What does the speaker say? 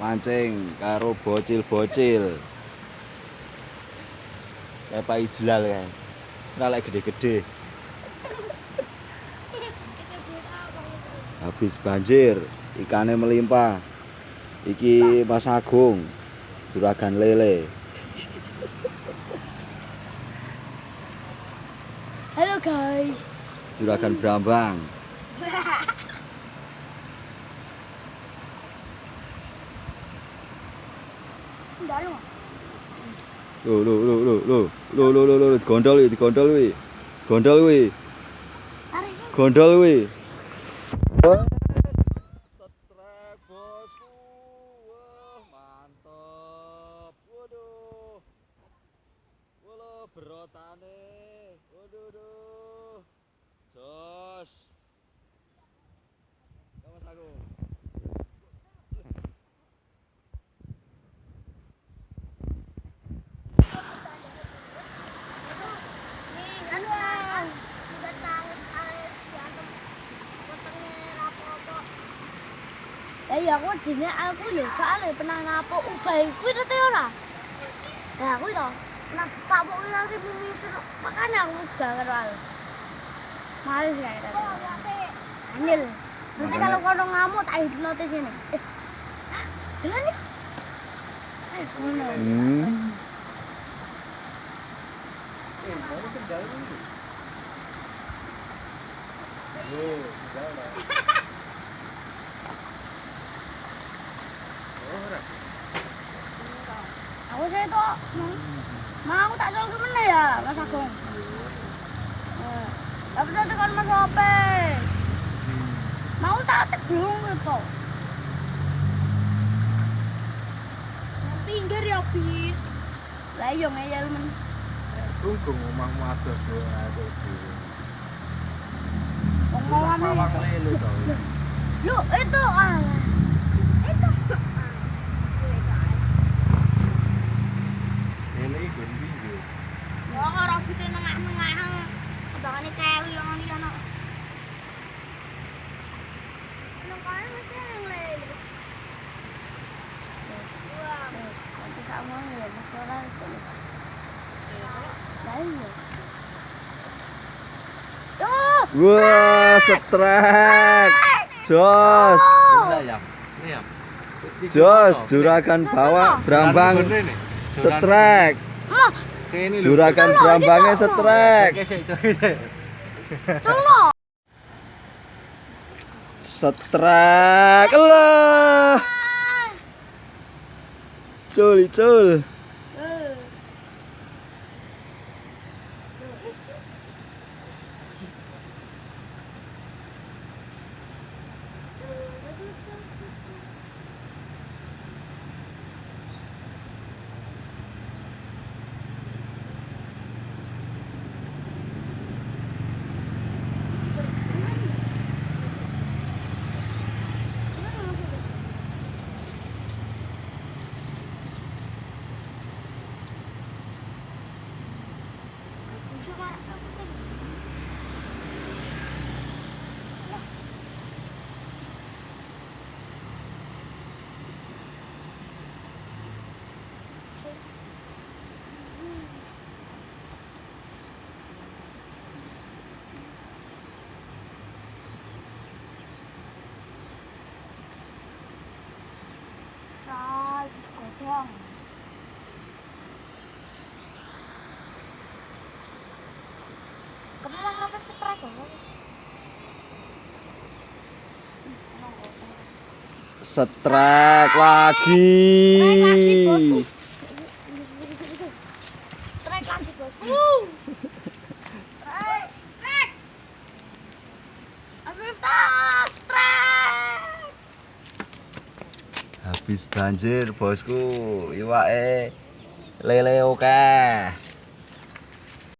Mancing karo bocil-bocil. Pak Ijlal kan. Ora lek gede-gede. Habis banjir, ikannya melimpah. Iki Mas Agung, juragan lele. Halo guys. Juragan Brambang. lo lo lo lo lo lo lo lo lo lo gondol iki gondol wi gondol wi gondol wi bosku wah mantap waduh wah berotane Lah iya aku dene aku lho soalnya pernah napo ubah kuwi to ora. Nah, kuwi to. Pernah ditabok kuwi nanti mimisir. Makanya aku ubah karo al. Males ya itu. Angel. Nanti kalau kono ngamuk tak hipnotis ini. Eh. Jalan nih. Eh. Hmm. Aku kok mau aku tak jual gimana ya mas agung eh, tapi nanti kan mas ope mau tak cek dulu gitu pinggir ya Bi. lah iya ngeyel men Tunggu omah mu ada dua ada dua. Omah mu? Lu itu ah. Wah, setrek. Jos. Jos, juragan bawa berambang setrek. Juragan berambangnya setrek. Setrek. Lah. 这里，这里。platform. strike strike lagi. Strike lagi bosku. Habis banjir bosku. Iwake lele oke okay.